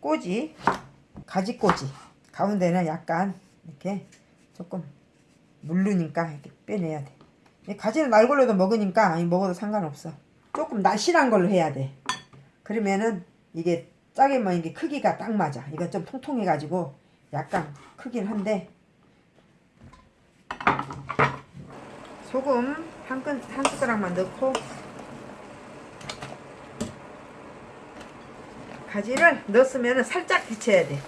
꼬지 가지 꼬지. 가운데는 약간 이렇게 조금 물르니까 이렇게 빼내야 돼. 이 가지는 날 걸로도 먹으니까 이 먹어도 상관없어. 조금 날씬한 걸로 해야 돼. 그러면은 이게 짜게만 이게 크기가 딱 맞아. 이건 좀 통통해 가지고 약간 크긴 한데 소금 한, 끈, 한 숟가락만 넣고 가지를 넣었으면 살짝 데쳐야 돼.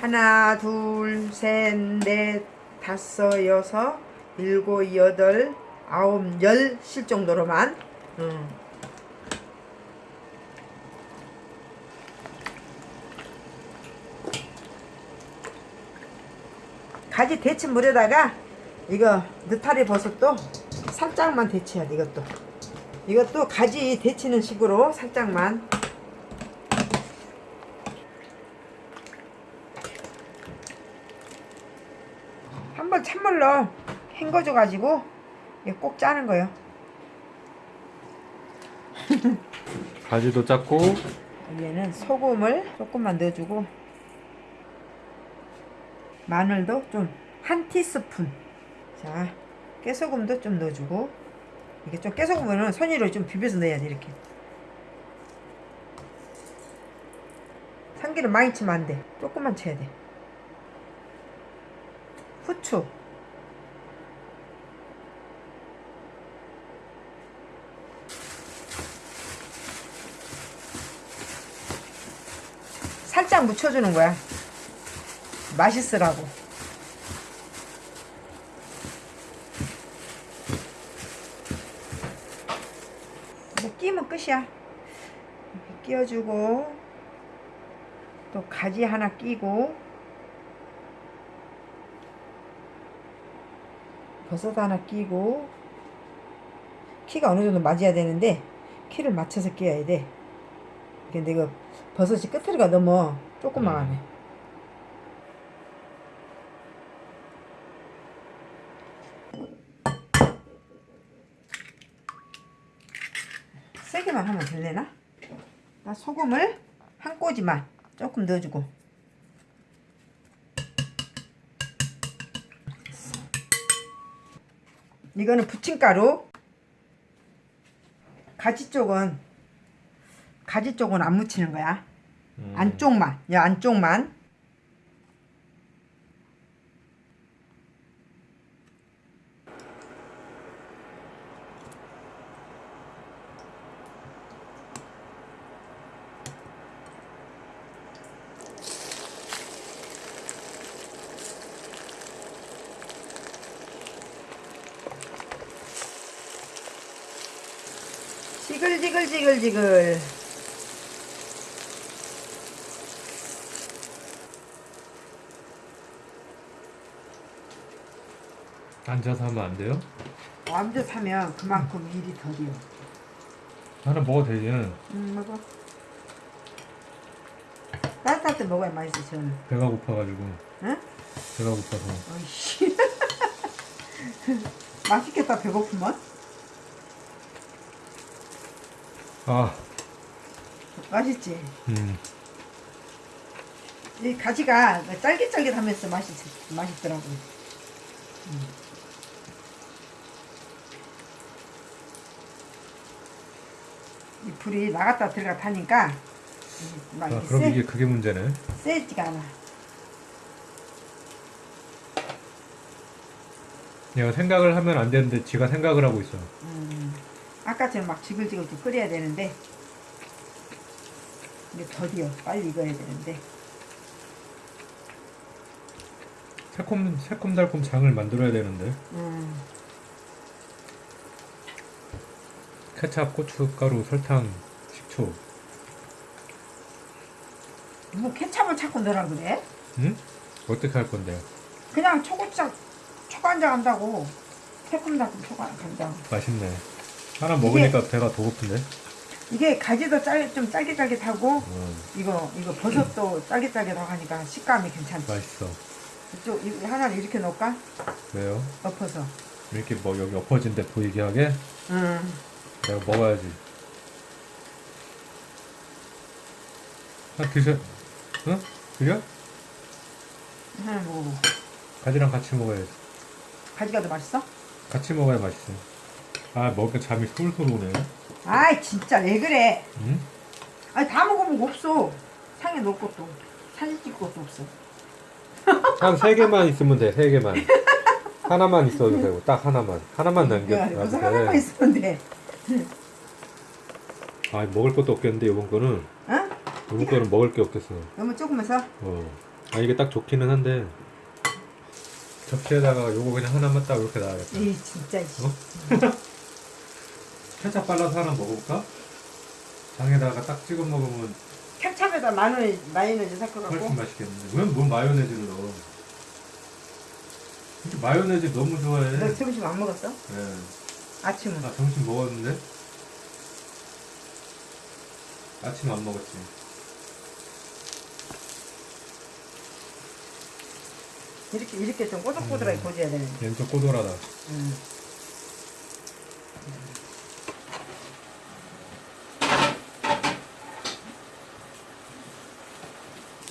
하나 둘셋넷 다섯 여섯 일곱 여덟 아홉 열 실 정도로만. 음. 가지 데친 물에다가 이거 느타리 버섯도 살짝만 데쳐야 돼 이것도. 이것도 가지 데치는 식으로 살짝만 한번 찬물로 헹궈줘 가지고 꼭 짜는 거예요. 가지도 짰고. 여기에는 소금을 조금만 넣어주고 마늘도 좀 한 티스푼. 자 깨소금도 좀 넣어주고 이게 좀 깨소금은 손으로 좀 비벼서 넣어야 돼 이렇게. 참기름 많이 치면 안돼. 조금만 쳐야 돼 후추. 살짝 묻혀주는 거야. 맛있으라고. 이제 끼면 끝이야. 끼워주고 또 가지 하나 끼고 버섯 하나 끼고 키가 어느 정도 맞아야 되는데 키를 맞춰서 끼워야 돼. 근데 이거 버섯이 끝으로가 너무 조그마하네. 세게만 하면 될래나? 나 소금을 한 꼬지만 조금 넣어주고 이거는 부침가루. 가지 쪽은 가지 쪽은 안 묻히는 거야. 음, 안쪽만. 야 안쪽만 지글지글지글지글. 앉아서 하면 안 돼요? 완전 사면 그만큼 일이 더디요. 하나 먹어도 되지. 음 먹어. 따뜻할 때 먹어야 맛있어 저는. 배가 고파가지고. 응? 배가 고파서. 맛있겠다 배고프면 아. 맛있지? 음. 이 가지가 짤깃짤깃하면서 맛있 맛있더라고. 음. 이 불이 나갔다 들어갔다 하니까 막 아, 이렇게 그럼 세, 이게 그게 문제네. 세지가 않아. 내가 생각을 하면 안 되는데 지가 생각을 하고 있어. 음, 아까처럼 막 지글지글 좀 끓여야 되는데 이게 더디어 빨리 익어야 되는데. 새콤 새콤달콤 장을 만들어야 되는데. 음, 케찹, 고춧가루, 설탕, 식초. 뭐 케찹을 자꾸 넣으라 그래? 응? 어떻게 할 건데요? 그냥 초고추장 초간장 한다고. 새콤달콤 초간장. 맛있네 하나 먹으니까 배가 더 고픈데 이게 가지도 짤, 좀 짤깃짤깃하고 음, 이거 이거 버섯도 짤깃짤깃하고 하니까 식감이 괜찮지 맛있어 이쪽 이 하나를 이렇게 넣을까? 왜요? 엎어서 이렇게 뭐 여기 엎어진 데 보이게 하게 음, 내가 먹어야지 아 드셔 응? 그래? 하나 먹어봐. 가지랑 같이 먹어야지. 가지가 더 맛있어? 같이 먹어야 맛있어. 아 먹으니까 잠이 솔솔 오네. 아이 진짜 왜 그래? 응? 아니 다 먹으면 없어. 상에 넣을 것도 사진 찍을 것도 없어. 한 세 개만 있으면 돼. 세 개만. 하나만 있어도 되고 딱 하나만. 하나만 남겨. 야, 무슨 하나만 있으면 돼. 아 먹을 것도 없겠는데 이번 거는 어? 이번 거는 먹을 게 없겠어. 너무 조금해서 어. 아 이게 딱 좋기는 한데 접시에다가 요거 그냥 하나만 딱 이렇게 놔야겠다. 이 진짜 이 어? 케찹 발라서 하나 먹어볼까? 장에다가 딱 찍어 먹으면 케찹에다 마요네즈, 마요네즈 섞어갖고 훨씬 맛있겠는데. 왜뭘 마요네즈를 넣어? 근데 마요네즈 너무 좋아해. 너 점심 안 먹었어? 네. 아침은 나 점심 먹었는데 아침 안 먹었지. 이렇게 이렇게 좀 꼬들꼬들하게 고져야 되는데 얘는 좀 꼬돌하다. 음.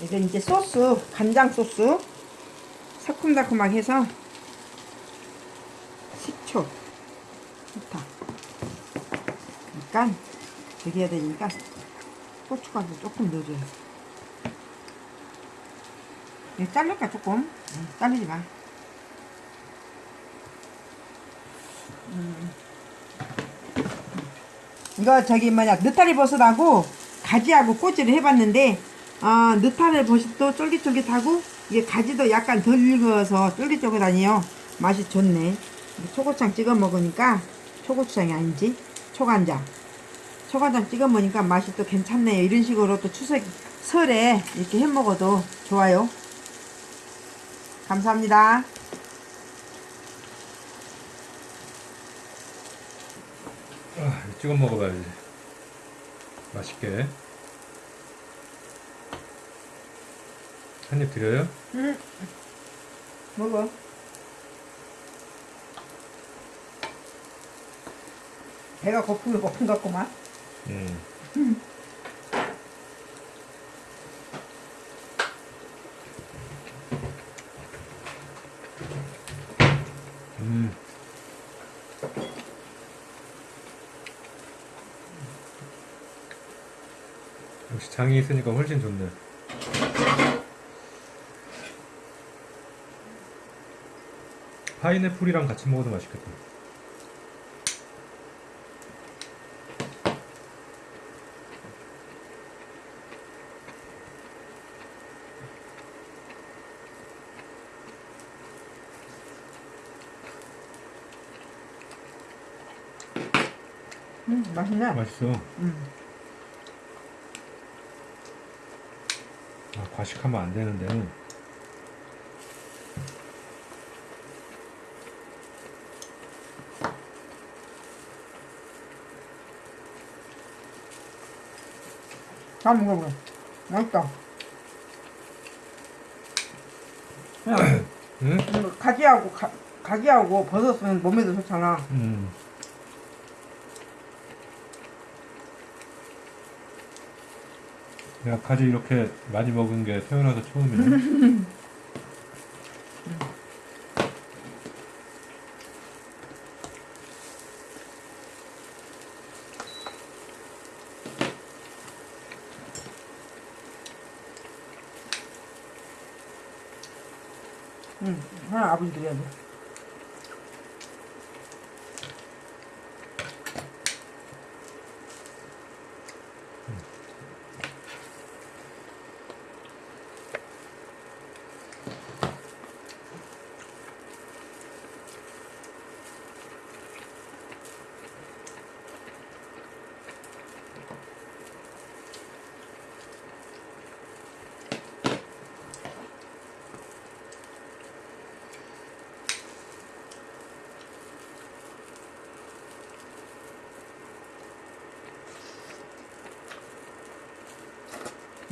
이제 이제 소스 간장 소스. 새콤달콤하게 해서 식초 좋다 약간 되게 되니까 고춧가루 조금 넣어줘야 돼 이거 자를까 조금? 응, 자르지 마. 이거 저기 뭐냐 느타리 버섯하고 가지하고 꼬지를 해봤는데 아 느타리 버섯도 쫄깃쫄깃하고 이게 가지도 약간 덜 익어서 쫄깃쫄깃하네요. 맛이 좋네. 초고추장 찍어 먹으니까 초고추장이 아니지 초간장. 초간장 찍어 먹으니까 맛이 또 괜찮네요. 이런 식으로 또 추석 설에 이렇게 해 먹어도 좋아요. 감사합니다. 아, 찍어 먹어봐야지. 맛있게. 한 입 드려요? 응 먹어 배가 고프면 고픈 것 같구만 음. 음. 역시 장이 있으니까 훨씬 좋네. 파인애플이랑 같이 먹어도 맛있겠다. 음 맛있네 맛있어. 음. 아, 과식하면 안 되는데. 다 먹어봐 맛있다 야, 응? 이거 가지하고 가, 가지하고 버섯은 몸에도 좋잖아 음. 내가 가지 이렇게 많이 먹은 게 태어나서 처음이네. 응 하나 아버지 드려야 돼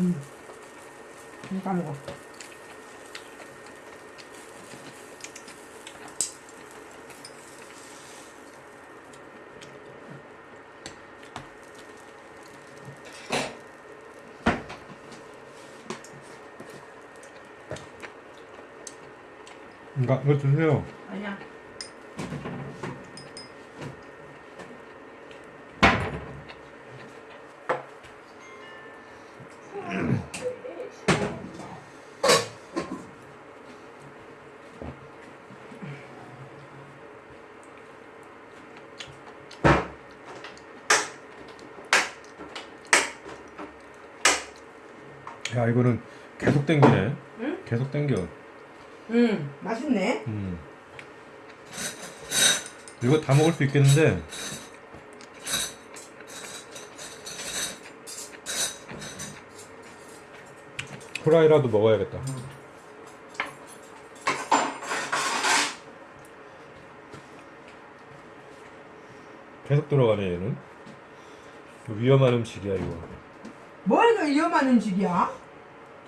음. 다 먹어. 이거 드세요. 아니야. 야 이거는 계속 땡기네. 응? 계속 땡겨. 음, 맛있네. 음. 이거 다 먹을 수 있겠는데 후라이라도 먹어야겠다. 계속 들어가네 얘는. 위험한 음식이야 이거. 뭘그 위험한 음식이야?